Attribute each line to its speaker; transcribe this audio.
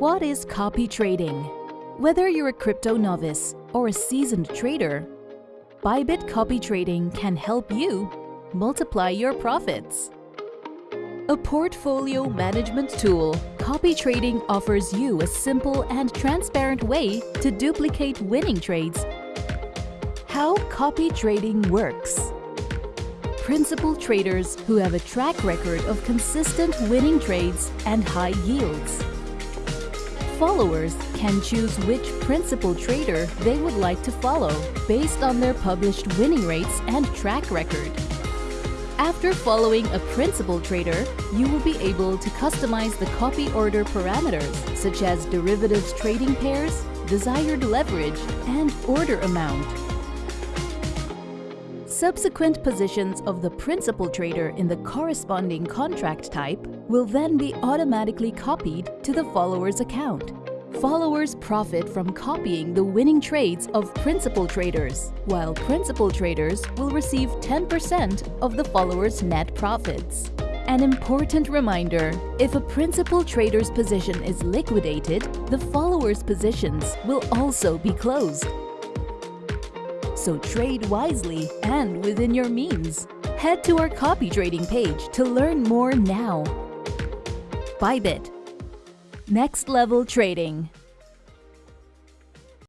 Speaker 1: What is copy trading? Whether you're a crypto novice or a seasoned trader, Bybit Copy Trading can help you multiply your profits. A portfolio management tool, Copy Trading offers you a simple and transparent way to duplicate winning trades. How copy trading works. Principal traders who have a track record of consistent winning trades and high yields. Followers can choose which principal trader they would like to follow based on their published winning rates and track record. After following a principal trader, you will be able to customize the copy order parameters such as derivatives trading pairs, desired leverage, and order amount. Subsequent positions of the principal trader in the corresponding contract type will then be automatically copied to the follower's account. Followers profit from copying the winning trades of principal traders, while principal traders will receive 10% of the follower's net profits. An important reminder, if a principal trader's position is liquidated, the follower's positions will also be closed. So trade wisely and within your means. Head to our copy trading page to learn more now. Bybit Next Level Trading